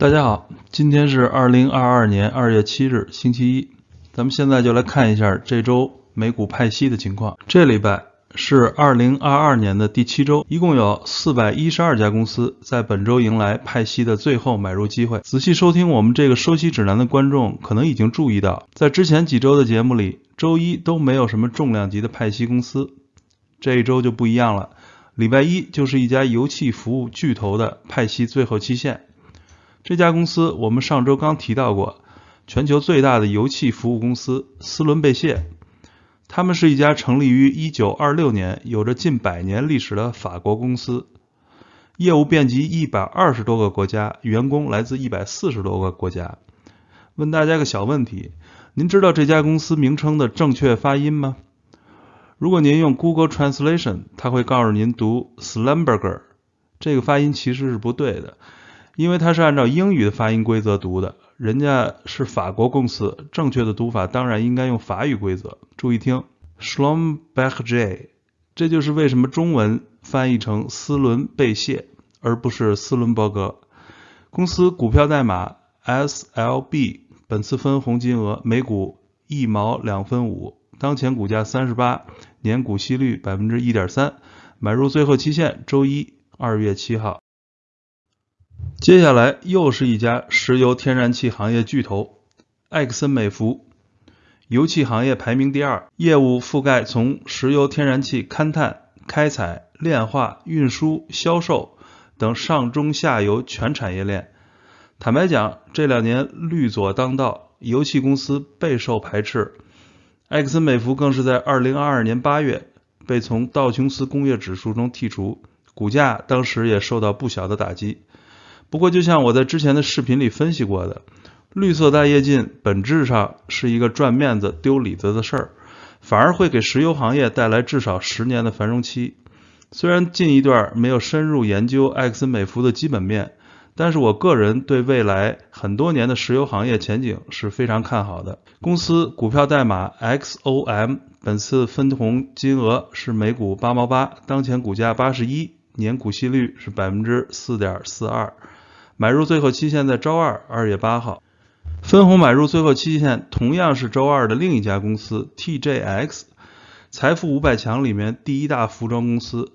大家好，今天是二零二二年二月七日，星期一。咱们现在就来看一下这周美股派息的情况。这礼拜是二零二二年的第七周，一共有四百一十二家公司在本周迎来派息的最后买入机会。仔细收听我们这个收息指南的观众可能已经注意到，在之前几周的节目里，周一都没有什么重量级的派息公司，这一周就不一样了。礼拜一就是一家油气服务巨头的派息最后期限。这家公司我们上周刚提到过，全球最大的油气服务公司斯伦贝谢，他们是一家成立于1926年、有着近百年历史的法国公司，业务遍及120多个国家，员工来自140多个国家。问大家个小问题，您知道这家公司名称的正确发音吗？如果您用 Google Translation，它会告诉您读 Slumberger，这个发音其实是不对的。因为它是按照英语的发音规则读的，人家是法国公司，正确的读法当然应该用法语规则。注意听，Schlumberger，这就是为什么中文翻译成斯伦贝谢而不是斯伦伯格。公司股票代码 SLB，本次分红金额每股一毛两分五，当前股价三十八，年股息率百分之一点三，买入最后期限周一二月七号。接下来又是一家石油天然气行业巨头埃克森美孚，油气行业排名第二，业务覆盖从石油天然气勘探、开采、炼化、运输、销售等上中下游全产业链。坦白讲，这两年绿左当道，油气公司备受排斥，埃克森美孚更是在2022年8月被从道琼斯工业指数中剔除，股价当时也受到不小的打击。不过，就像我在之前的视频里分析过的，绿色大跃进本质上是一个赚面子、丢里子的事儿，反而会给石油行业带来至少十年的繁荣期。虽然近一段没有深入研究埃克森美孚的基本面，但是我个人对未来很多年的石油行业前景是非常看好的。公司股票代码 XOM，本次分红金额是每股八毛八，当前股价八十一，年股息率是百分之四点四二。买入最后期限在周二，二月八号。分红买入最后期限同样是周二的另一家公司 TJX，财富五百强里面第一大服装公司。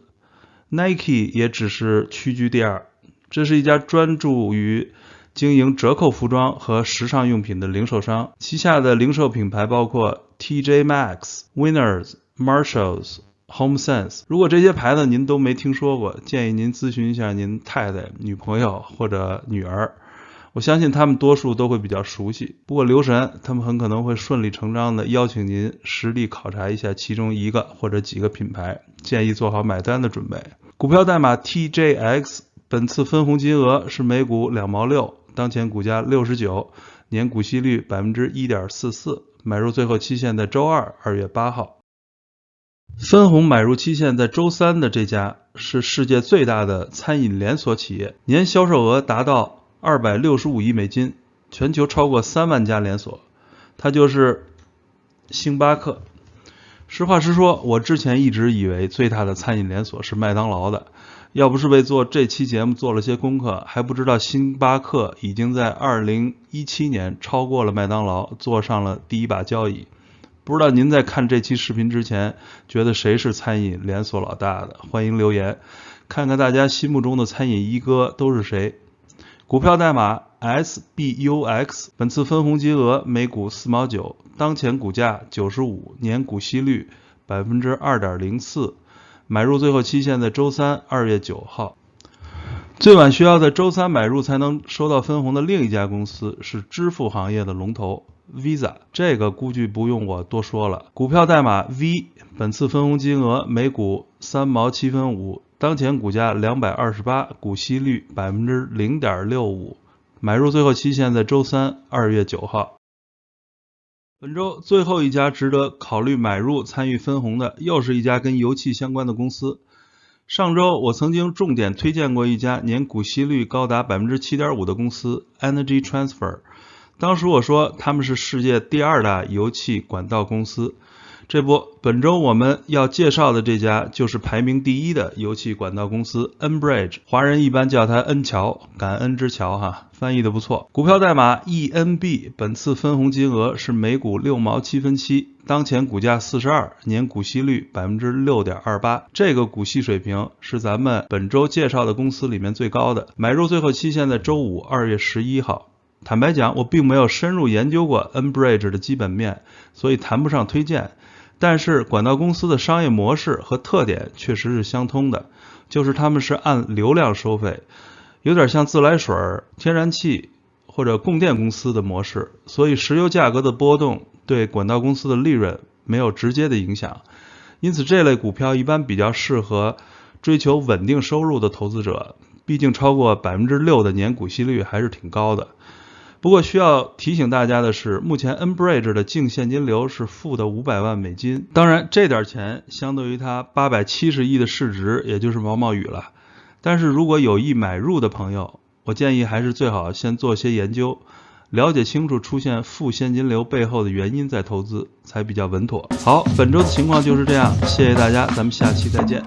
Nike 也只是屈居第二。这是一家专注于经营折扣服装和时尚用品的零售商，旗下的零售品牌包括 TJ Maxx、Winners、Marshalls。Home Sense，如果这些牌子您都没听说过，建议您咨询一下您太太、女朋友或者女儿，我相信他们多数都会比较熟悉。不过留神，他们很可能会顺理成章的邀请您实地考察一下其中一个或者几个品牌，建议做好买单的准备。股票代码 TJX，本次分红金额是每股两毛六，当前股价六十九，年股息率百分之一点四四，买入最后期限在周二，二月八号。分红买入期限在周三的这家是世界最大的餐饮连锁企业，年销售额达到二百六十五亿美金，全球超过三万家连锁，它就是星巴克。实话实说，我之前一直以为最大的餐饮连锁是麦当劳的，要不是为做这期节目做了些功课，还不知道星巴克已经在二零一七年超过了麦当劳，坐上了第一把交椅。不知道您在看这期视频之前，觉得谁是餐饮连锁老大的？欢迎留言，看看大家心目中的餐饮一哥都是谁。股票代码 SBUX，本次分红金额每股四毛九，当前股价九十五，年股息率百分之二点零四，买入最后期限在周三二月九号。最晚需要在周三买入才能收到分红的另一家公司是支付行业的龙头。Visa 这个估计不用我多说了，股票代码 V，本次分红金额每股三毛七分五，当前股价两百二十八，股息率百分之零点六五，买入最后期限在周三二月九号。本周最后一家值得考虑买入参与分红的，又是一家跟油气相关的公司。上周我曾经重点推荐过一家年股息率高达百分之七点五的公司 Energy Transfer。当时我说他们是世界第二大油气管道公司，这不，本周我们要介绍的这家就是排名第一的油气管道公司 Enbridge，华人一般叫它恩桥，感恩之桥哈，翻译的不错。股票代码 ENB，本次分红金额是每股六毛七分七，当前股价四十二，年股息率百分之六点二八，这个股息水平是咱们本周介绍的公司里面最高的。买入最后期限在周五二月十一号。坦白讲，我并没有深入研究过 Nbridge 的基本面，所以谈不上推荐。但是管道公司的商业模式和特点确实是相通的，就是他们是按流量收费，有点像自来水、天然气或者供电公司的模式，所以石油价格的波动对管道公司的利润没有直接的影响。因此，这类股票一般比较适合追求稳定收入的投资者，毕竟超过百分之六的年股息率还是挺高的。不过需要提醒大家的是，目前 Enbridge 的净现金流是负的五百万美金。当然，这点钱相对于它八百七十亿的市值，也就是毛毛雨了。但是如果有意买入的朋友，我建议还是最好先做些研究，了解清楚出现负现金流背后的原因再投资，才比较稳妥。好，本周的情况就是这样，谢谢大家，咱们下期再见。